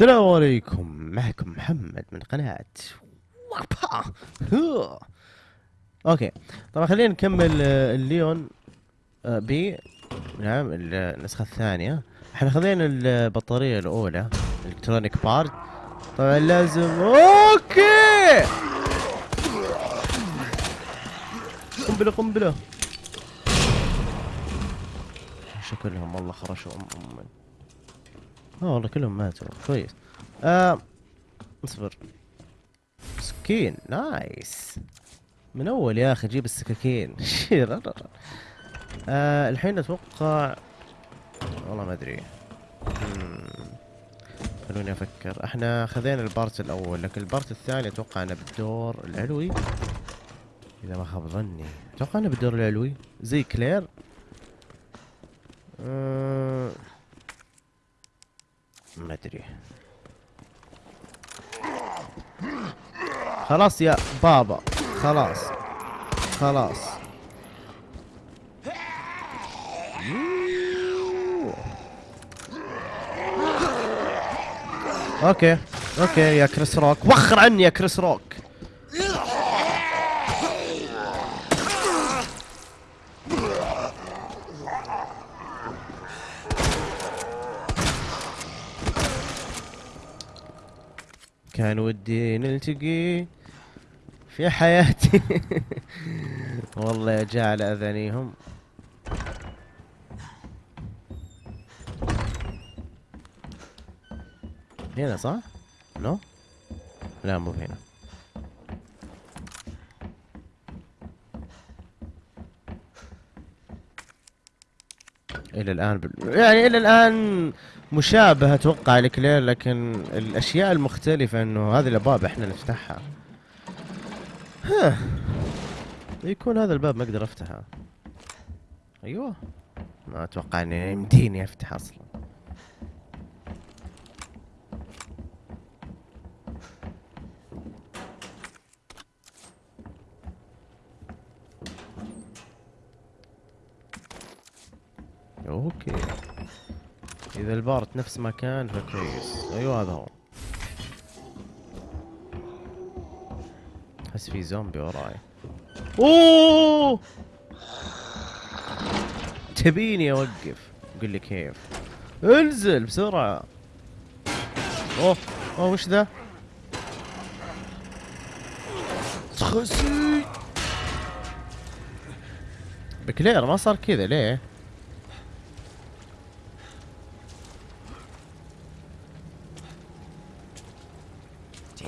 السلام عليكم. معكم محمد من قناة وابا. okay. طبعا خلينا نكمل آه، الليون آه، بي. نعم ال- النسخة الثانية. إحنا خذينا البطارية الأولى electronic part طبعا لازم. okay. قنبلة قنبلة. شكلهم والله خرشوا ام ام آه والله كلهم ماتوا. كويس. آه اصبر. سكين nice. من أول يا أخي جيب السكاكين. آه الحين أتوقع والله ما أدري. خلوني أفكر. إحنا خذينا ال part الأول لكن ال part الثاني أتوقع أنه بالدور العلوي. إذا ما خاب ظني. أتوقع أنه بالدور العلوي. زي clear. آه. ما أدري. خلاص يا بابا خلاص خلاص. okay أوكي يا كريس روك. وخر عني يا كريس روك. كان ودي نلتقي في حياتي والله يا جعل اذانيهم هنا صح؟ نو؟ لا مو هنا إلى الآن بال... يعني إلى الآن مشابهه أتوقع لكلير لكن الأشياء المختلفة إنه هذه الأبواب إحنا نفتحها. ها. يكون هذا الباب ما أقدر أفتحه. أيوه. ما أتوقع إني يمديني أفتح أصلا. okay. إذا ال part نفس ما كان فكويس. أيوه هذا هو. أحس في زومبي وراي. أوه! تبيني أوقف. قل لي كيف. انزل بسرعة. أوه أوه وش ذا؟ خسي بكلير ما صار كذا ليه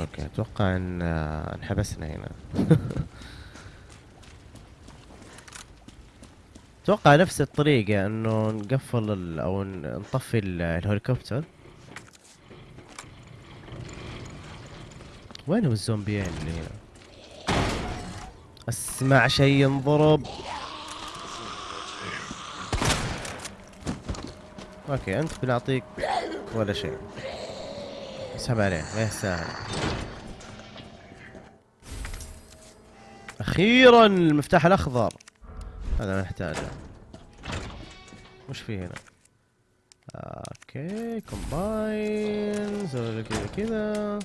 okay أتوقع أن انحبسنا هنا. أتوقع نفس الطريقة إنه نقفل أو نطفي ال- الهليكوبتر وينهم الزومبيين اللي هنا؟ أسمع شيء ينضرب. okay أنت بنعطيك ولا شيء. اسحب عليه ما يستاهل أخيرا المفتاح الأخضر. هذا نحتاجه. وش في هنا؟ okay combine سوي كذا كذا.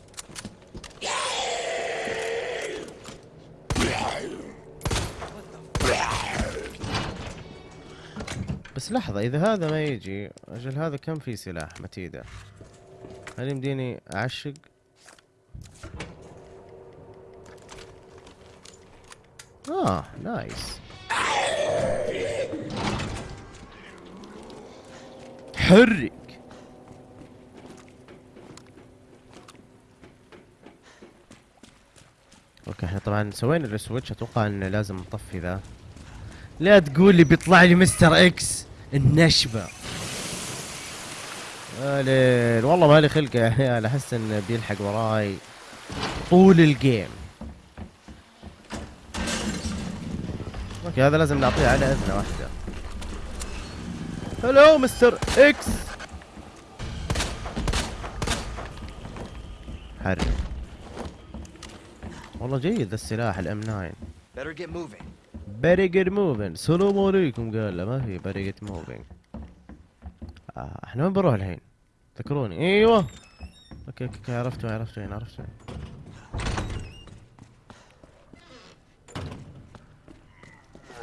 بس لحظة إذا هذا ما يجي أجل هذا كم في سلاح متيدة؟ هل يمديني أعشق؟ آه nice حرك okay إحنا طبعا سوينا ال switch أتوقع إن لازم نطفي ذا. لا تقول لي بيطلع لي Mister X النشبة. ليل والله مالي خلق يا عيال أحس انه بيلحق وراي طول ال game. okay هذا لازم نعطيه على إذنه واحدة. hello Mister X حرك والله جيد ذا السلاح ال M 9 Better get moving. better get moving. السلام عليكم قال له ما في better get moving. آه إحنا وين بنروح الحين؟ ذكروني. إيوه. okay okay okay عرفت وين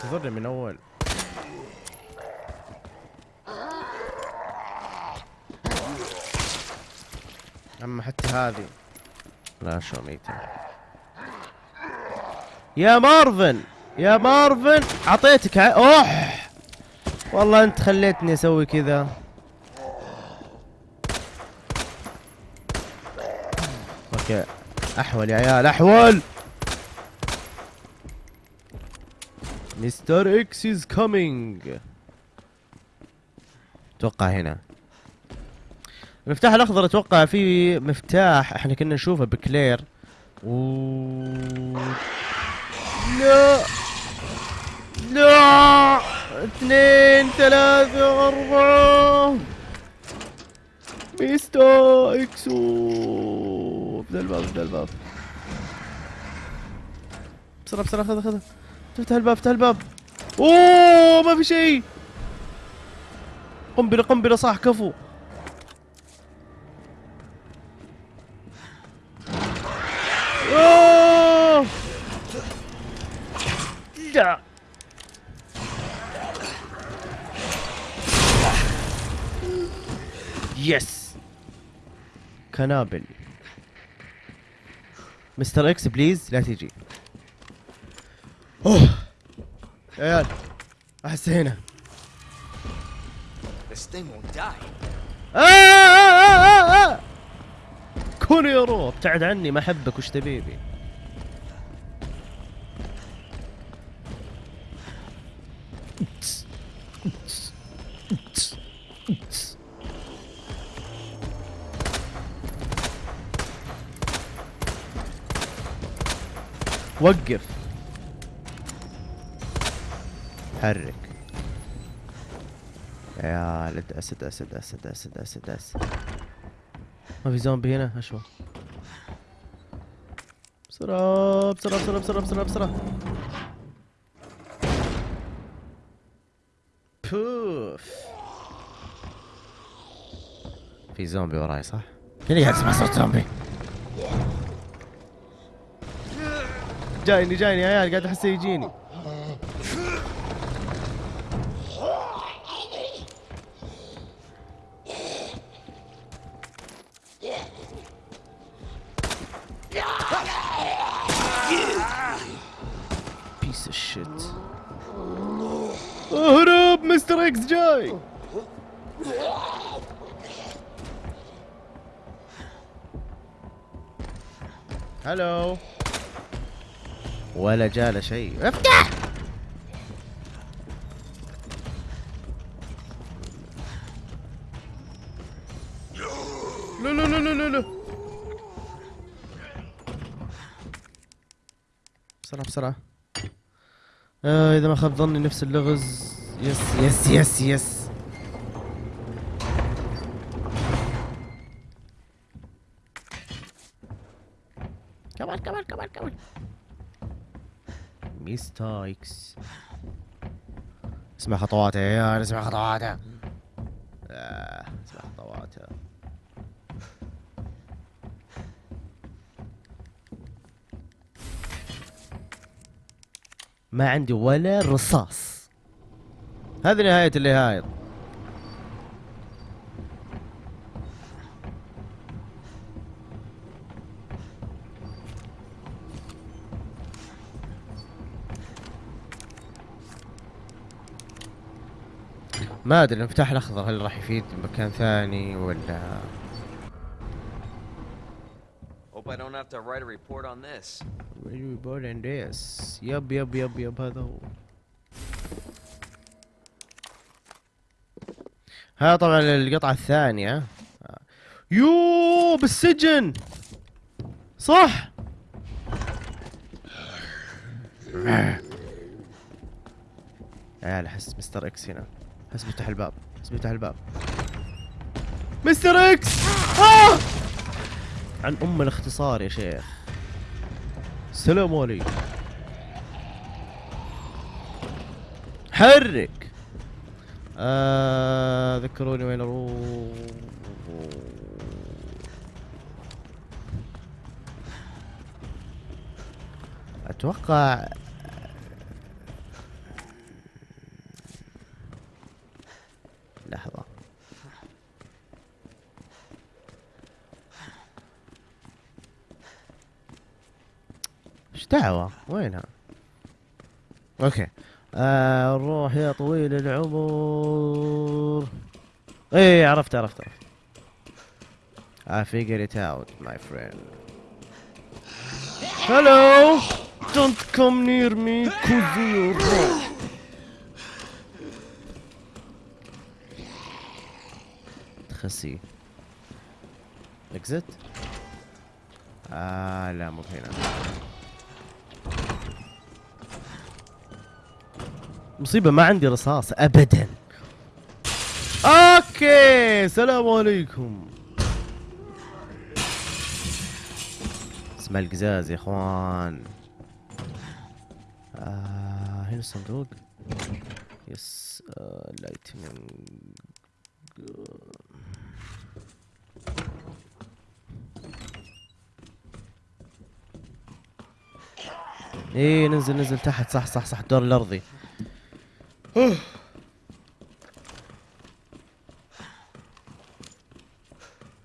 انتظرني من أول. أما حتى هذه. لا شو ميتة. يا مارفن! يا مارفن! أعطيتك. اوح والله أنت خليتني أسوي كذا. Okay. أحول يا عيال أحول! Mister X is coming أتوقع هنا. المفتاح الأخضر أتوقع فيه مفتاح إحنا كنا نشوفه بكلير. و لا. لا. اثنين ثلاثة أربعة. ميستا اكسو ابدا الباب ابدا الباب. بسرعة بسرعة خذ خذ افتح الباب افتح الباب. أوه ما في شيء. قنبلة قنبلة صح كفو! لا yes قنابل. Mister X please لا تيجي أوه. يا عيال احس هنا. This thing won't die. آه آه آه آه. كون يا رو ابتعد عني ما أحبك وش تبيبي؟ وقف. حرك يا ولد أسد أسد أسد أسد أسد أسد. ما في زومبي هنا؟ أشوى. بسرعة بسرعة بسرعة بسرعة بسرعة بسرعة. بوف. في زومبي وراي صح؟ كني قاعد اسمع صوت زومبي. جايني جايني يا عيال قاعد احسه يجيني. جاي هلو ولا جاله شيء. أفتح! لا لا لا لا لا لا بسرعة بسرعة. آه إذا ما خاب ظني نفس اللغز. يس يس يس يس كمان كمان كمان كمان ميستايكس اسمع خطواته. يا عيال اسمع خطواته. آه اسمع خطواته. ما عندي ولا رصاص. هذه نهاية النهاية ما أدري المفتاح الأخضر هل راح يفيد مكان ثاني ولا؟ Hope I don't have to write a report on this. Very important yes yep yep yep yep هذا هو. ها طبعا القطعة الثانية. يو بالسجن. صح. عيال أحس Mister X هنا. أحس بيفتح الباب. أحس بيفتح الباب. مستر إكس! آه! عن أم الاختصار يا شيخ. السلام عليكم. حرك. آه ذكروني وين أروح أتوقع لحظة إيش دعوة؟ وينها؟ أوكي آه نروح يا طويل العمر إيه عرفت عرفت عرفت I figured it out my friend Hello Don't come near me Kuzuro تخسي exit آه لا مو هنا مصيبة ما عندي رصاص ابدا. أوكي السلام عليكم. اسمع القزاز يا إخوان. آه هنا الصندوق. Yes آه lightning إيه ننزل ننزل تحت. صح صح صح الدور الأرضي.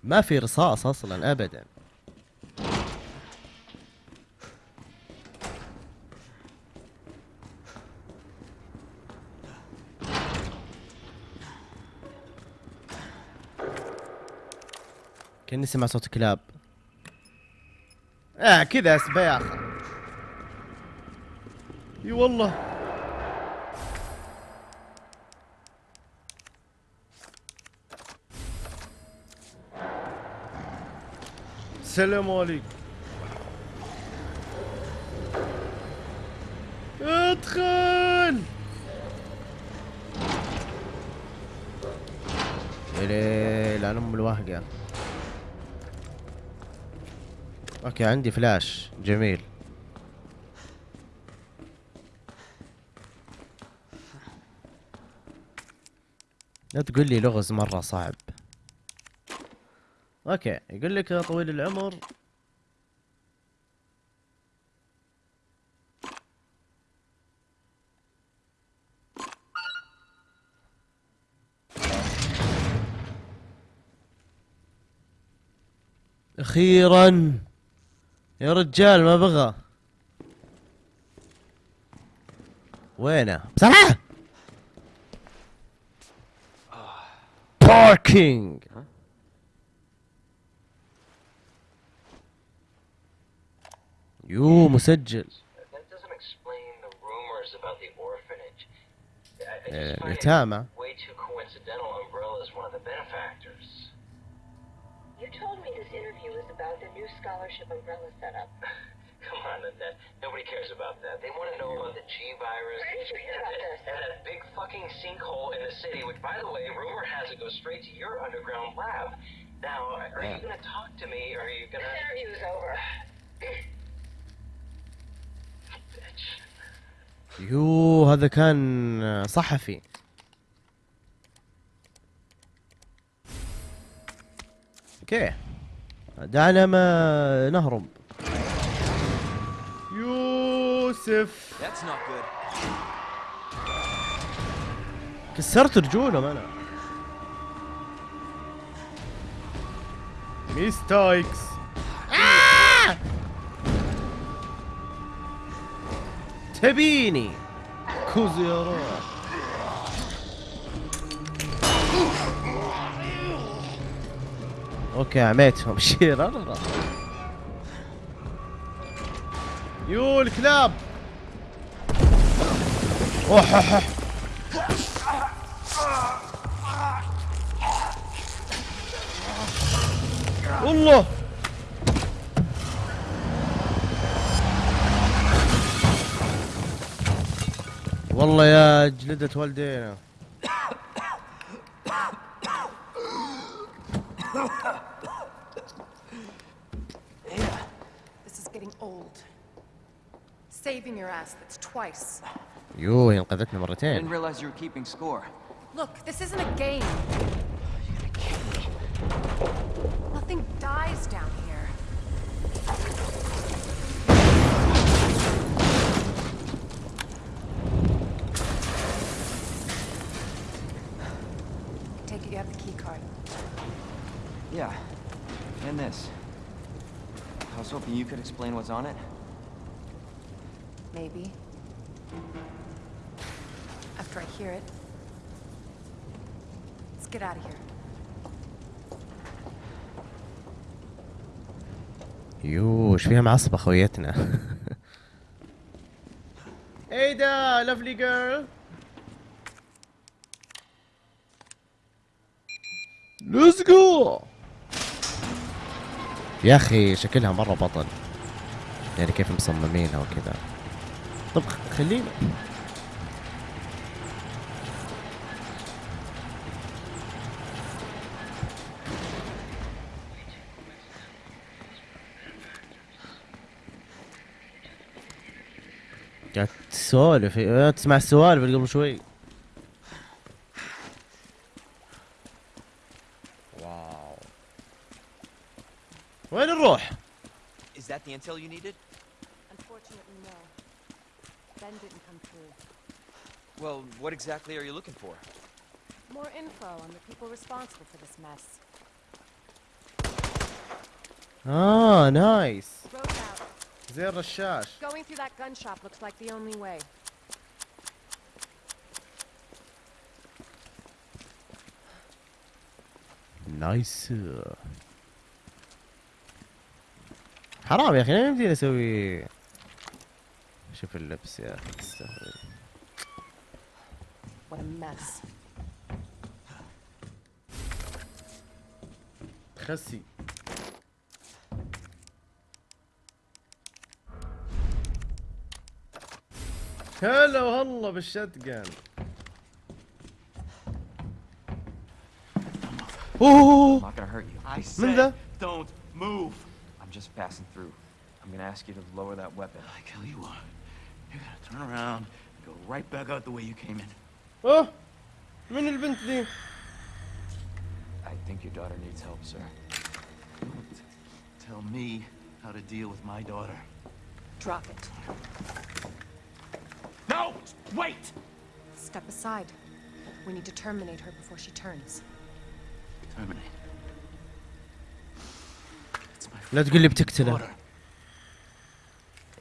ما في رصاص أصلا ابدا. كاني سمع صوت كلاب. آه كذا سبايخ إي والله. السلام عليكم. أدخل. ليل على ام الوهقه okay عندي فلاش. جميل. لا تقول لي لغز مرة صعب. okay يقول لك يا طويل العمر. أخيرا يا رجال ما بغى. وينه؟ بسرعة باركينج of the benefactors. You told me this interview was about the new scholarship umbrella setup. Come on, Annette. Nobody cares about that. They want to know about the G virus Where did you hear about this? and that big fucking sinkhole in the city, which, by the way, rumor has it goes straight to your underground lab. Now, are you going to talk to me, or are you going This to... interview is over. يو هذا كان صحفي. أوكي. دعنا ما نهرب. يوسف. كسرت رجولهم أنا. ميستايكس تبيني. كوزي يا روح أوكي عميتهم. شير يو الكلاب. أوح أوح والله يا جلدة والدينا This is getting old. Saving your ass, that's twice. يو هي انقذتنا I didn't مرتين realize you were keeping score. Look, this isn't a game. Nothing dies down Yeah, and this. I was hoping you could explain what's on it. Maybe. After I hear it. Let's get out of here. يو ايش فيها معصبة خويتنا ايه ده لافلي جيرل ليتس جو يا أخي شكلها مرة بطل. يعني كيف مصممينها وكذا. طب خلينا. قاعد تسولف تسمع السوالف قبل شوي. exactly are you looking for? More info on the people responsible for this mess. اه نايس Road out. زي الرشاش Going through that gun shop looks like the only way. نايس حرام يا اخي ما يمديني اسوي شوف اللبس يا اخي تستهبل What a mess. خسي هلا وهلا بالشتقن I'm اوه not gonna hurt you. I من ذا؟ said, don't move. I'm just passing through. I'm gonna ask you to lower that weapon. I tell you what, you're gonna turn around and go right back out the way you came in. اوه من البنت ذي؟ I think your daughter needs help, sir. Don't tell me how to deal with my daughter. Drop it. No! Wait! Step aside. We need to terminate her before she turns. Terminate. It's my لا تقول لي بتقتله daughter.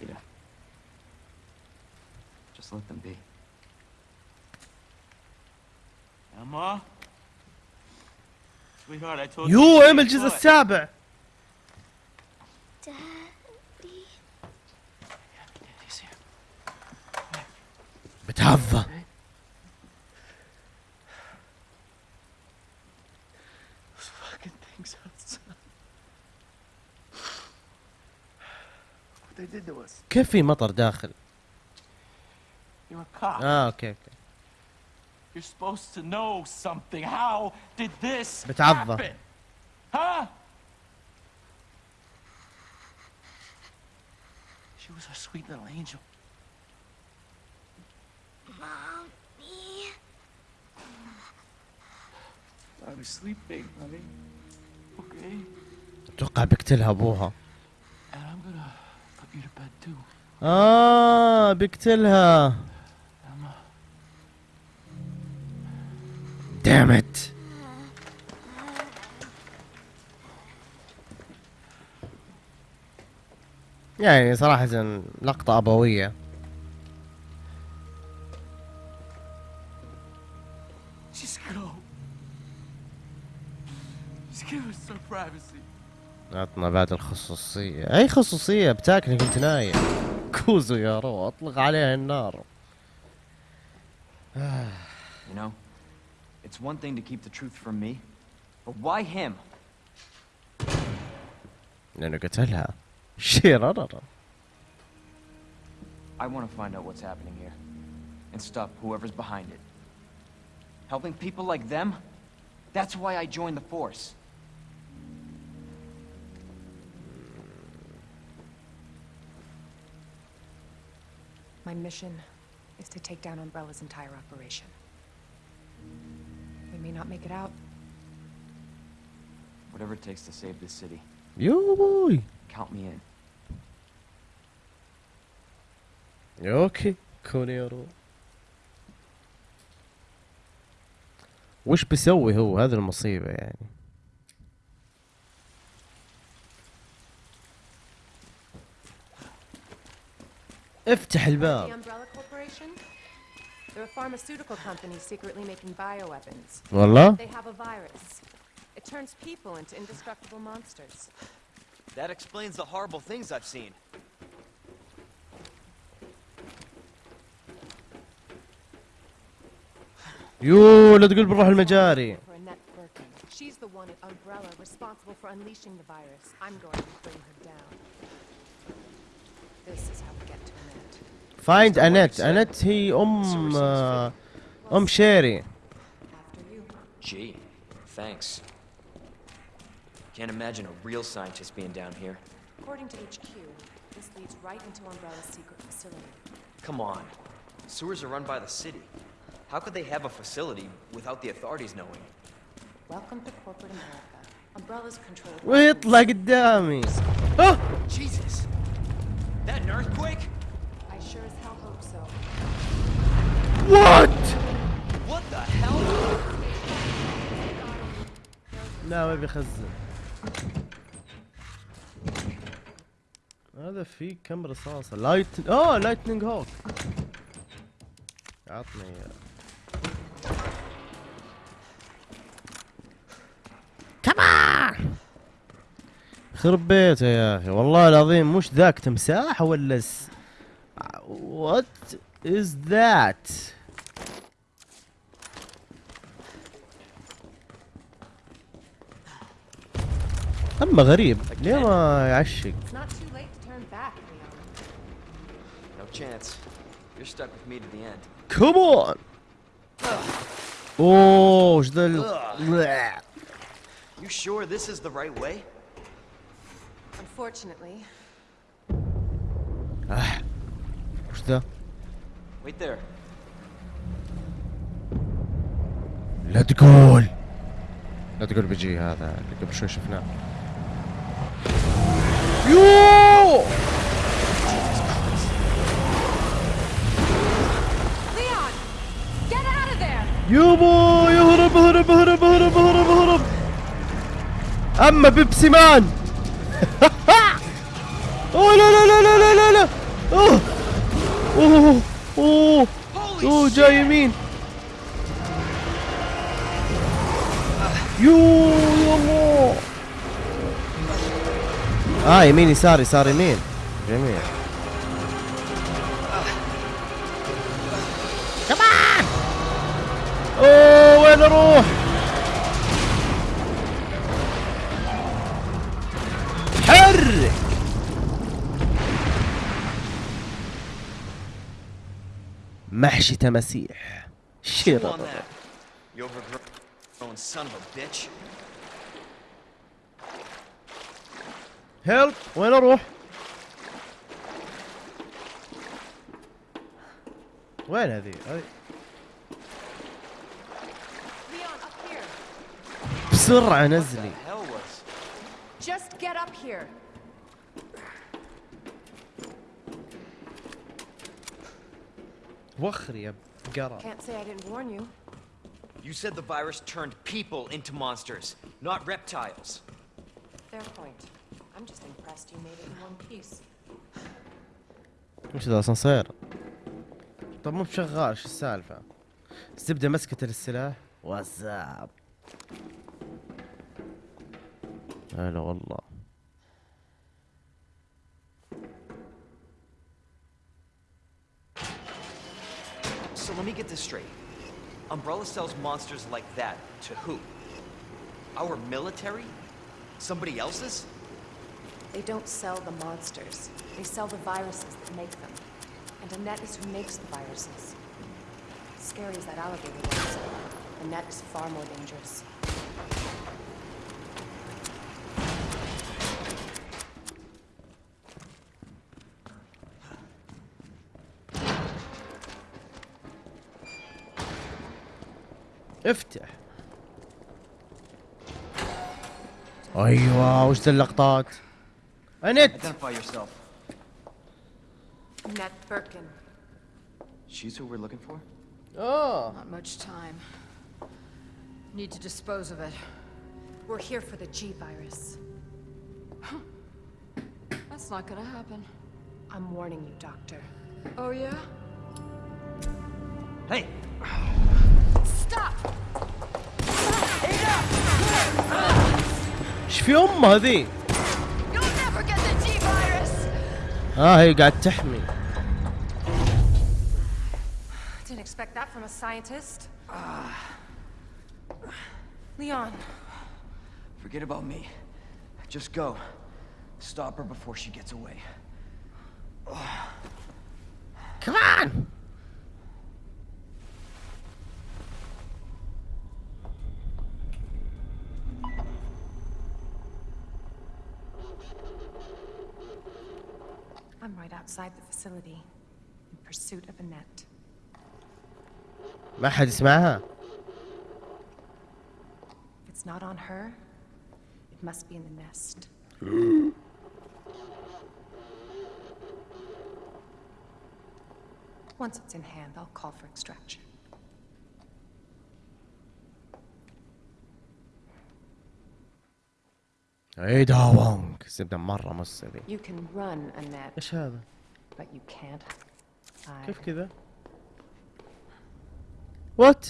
Ada. Just let them be. يو ام الجزء السابع بتهفى كيف في مطر داخل؟ آه أوكي أوكي. You're supposed to know something. How did this بتعضه. happen? Huh? She was our sweet little angel. Mommy. I was sleeping, honey. Okay? اتوقع بيقتلها ابوها And I'm gonna put you to bed too. اه بيقتلها دامت. يعني صراحة لقطة أبوية. عطنا بعد الخصوصية. أي خصوصية؟ بتاكلي كنت نايم. كوزو يا رو أطلق عليها النار. You know, it's one thing to keep the truth from me, but why him? لأنه قتلها شيرر I want to find out what's happening here and stop whoever's behind it. Helping people like them? That's why I joined the force. My mission is to take down Umbrella's entire operation. We may not make it out. Whatever it takes to save this city. Yo boy. Count me in. Okay, كونيرو وش بيسوي هو هذا المصيبة يعني افتح الباب Umbrella Corporation? They're a pharmaceutical company secretly making bioweapons. والله They have a virus. It turns people into indestructible monsters. That explains the horrible things I've seen. يو لا تقول بنروح المجاري For Annette Birkin. She's the one at Umbrella responsible for unleashing the virus. I'm going to bring her down. This is how we get to Annette. فايند انت انت هي ام آه، ام شيري After you. Gee, thanks. Can't imagine a real scientist being down here. According to HQ, this leads right into Umbrella's secret facility. Come on. Sewers are run by the city. How could they have a facility without the authorities knowing? Welcome to corporate America. Umbrella's controlled. by ويطلع قدامي اه Jesus! That an earthquake? وات What? the hell? لا ما بيخزن. هذا في كم رصاصة؟ light آه lightning hook عطني إياه. كمان خرب بيته يا أخي. والله العظيم مش ذاك تمساح ولا س... what is that اما غريب ليه ما يعشق. كمون اوه وش ذا You sure this is the right way? Unfortunately, وش ذا Wait there. لا تقول لا تقول بيجي هذا اللي قبل شوي شفناه يو! يابا يهرب هرب هرب هرب هرب هرب أما بيبسي مان. أوه لا لا لا لا لا لا لا. أوه. أوه أوه أوه. جاي يمين. يو يا الله. آه يمين يسار يسار يمين. جميل. كمان! أوه وين أروح؟ حرك محشي تماسيح. Chew شير on that. You overgrown son of a bitch. هيلب وين أروح وين هذه هذه! بسرعة What نزلي the hell was? Just get up here! وخري يا قرا Can't say I didn't warn you. You said the virus turned people into monsters, not reptiles. Fair point. I'm just impressed you made it in one piece. وش ذا اسانسير طب مو بشغال شو السالفة الزبدة مسكت السلاح واتساب هلا والله So let me get this straight. Umbrella sells monsters like that to who? Our military? Somebody else's? They don't sell the monsters. They sell the viruses that make them. And Annette is who makes the viruses. Scary as that alligator was, Annette is far more dangerous. افتح ايوه وش ذا اللقطات Annette! Identify yourself. Annette Birkin. She's who we're looking for? Oh. Not much time. Need to dispose of it. We're here for the G-Virus. Huh. That's not gonna happen. I'm warning you, Doctor. Oh, yeah? Hey! Stop! Stop. Stop. Muddy. اه هي قاعد تحمي Didn't expect that from a scientist. Leon, Forget about me. Just go. Stop her before she gets away. كمان I'm facility in pursuit of Annette. ما حد يسمعها If it's not on her, it must be in the nest. Once it's in hand, I'll call for extraction. اي داوونج زبده مره مستبي You can run, Annette, ايش هذا؟ But you can't hide. كيف كذا؟ وات؟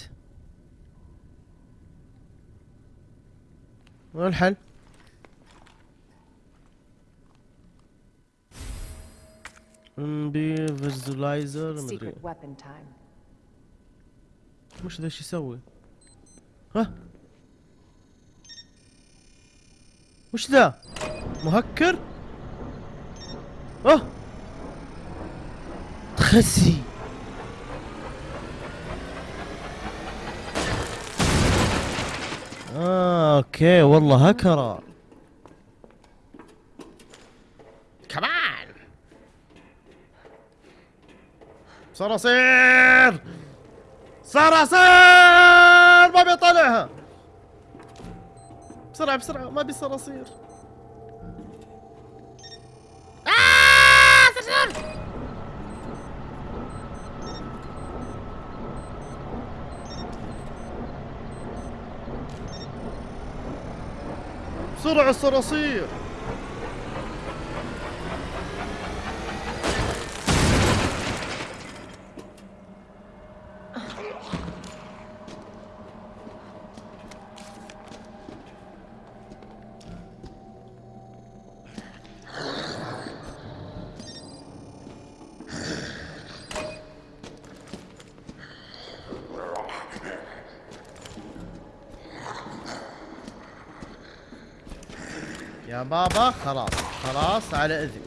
وين الحل؟ بي فيجولايزر مدري. وش ذا إيش يسوي؟ ها؟ وش ذا؟ مهكر؟ آه خسي آه أوكي والله هكرة كمان. صراصير! صراصير! ما بيطلعها بسرعة بسرعة ما بي صراصير. آه بسرعة الصراصير. يا بابا خلاص خلاص على إذنك.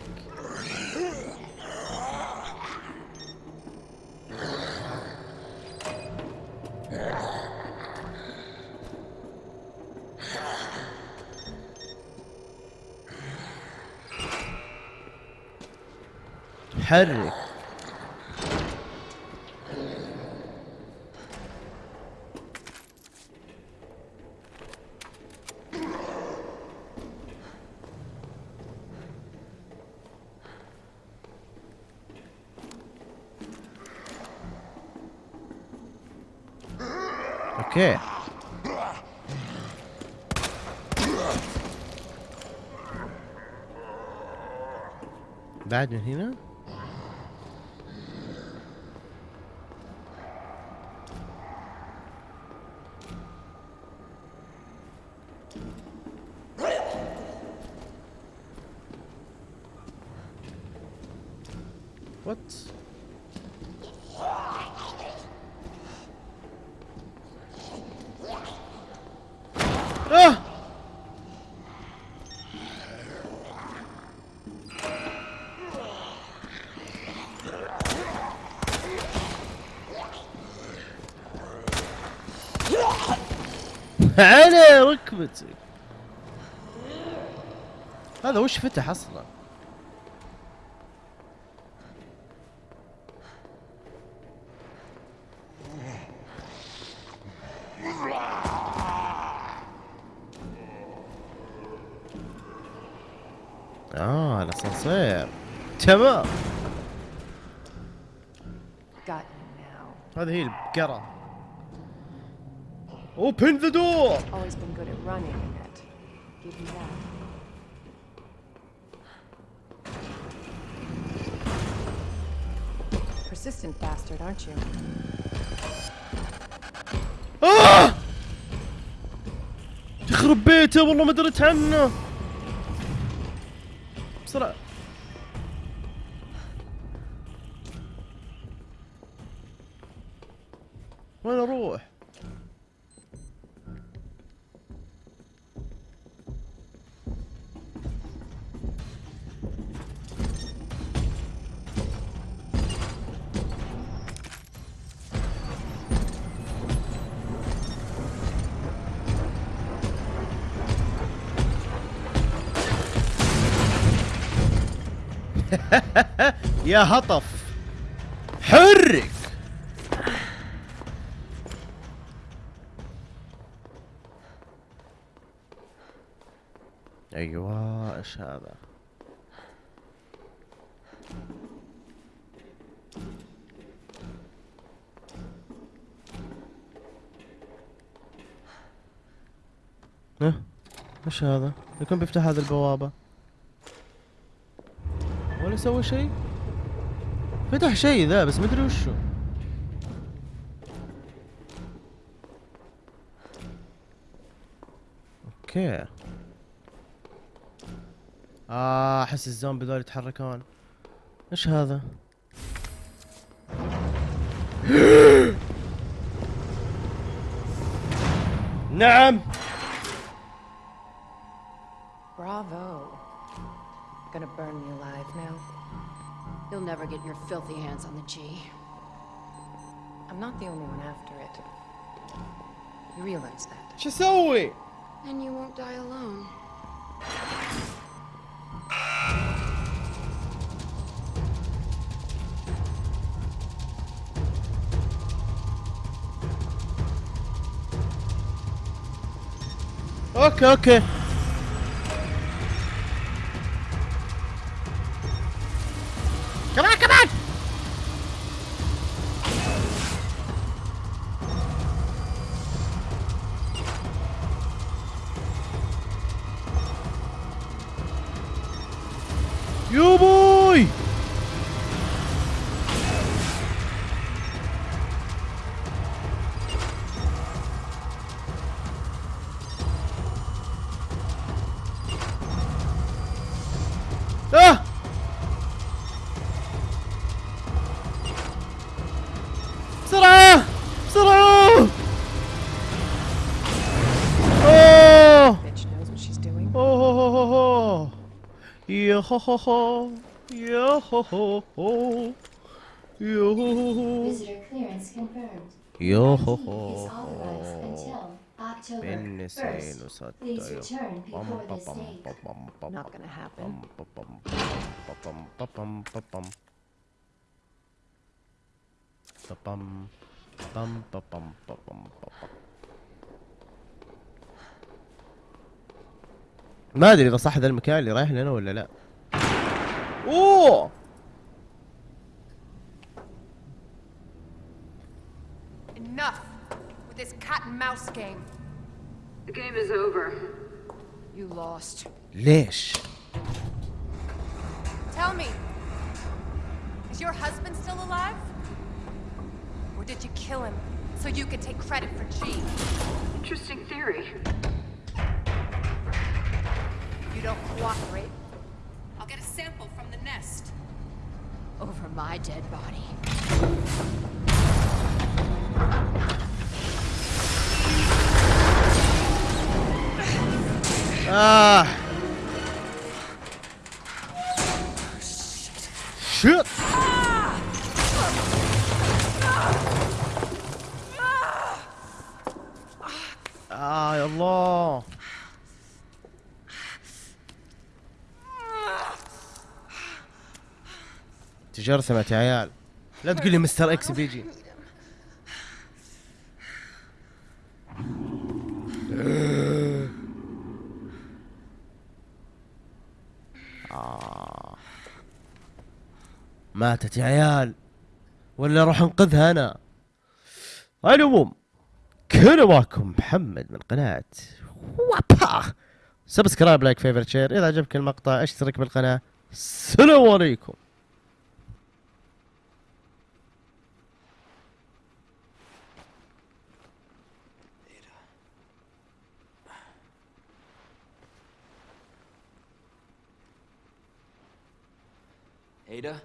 حرك أوكي بعد من هنا What? آه! على ركبتي هذا وش فتح أصلا؟ آه الاسانسير تمام. هذه هي البقرة Open the door Always been good at running, Annette. Give me that. persistent bastard, aren't you? آه! يخرب بيته والله ما دريت عنه بسرعة يا هطف. حرك. أيوه إيش هذا؟ ها إيش هذا؟ يكون بيفتح هذه البوابة. ولا سوى شيء؟ فتح شيء ذا بس ما أدري وشو. okay. آه أحس الزومبي ذول يتحركون. إيش هذا؟ نعم! filthy hands on the G. I'm not the only one after it. You realize that. Часовый! And you won't die alone. Okay, okay. هو هو هو يا هو هو هو يا هو هو هو Visitor clearance confirmed. October بالنسين 1st. وستة Please return before this date. Not gonna happen. ما ادري اذا صح ذا المكان اللي رايح لنا ولا لا Ooh! Enough with this cat and mouse game. The game is over. You lost. Lish. Tell me, is your husband still alive? Or did you kill him so you could take credit for G? Interesting theory. You don't cooperate. Over my dead body. آه شت آه يا الله تجرثمت يا عيال. لا تقول لي مستر إكس بيجي. آه. ماتت يا عيال. ولا أروح انقذها أنا. على العموم كان معكم محمد من قناة وابا سبسكرايب لايك فيفرت شير إذا عجبك المقطع اشترك بالقناة. السلام عليكم. Ada,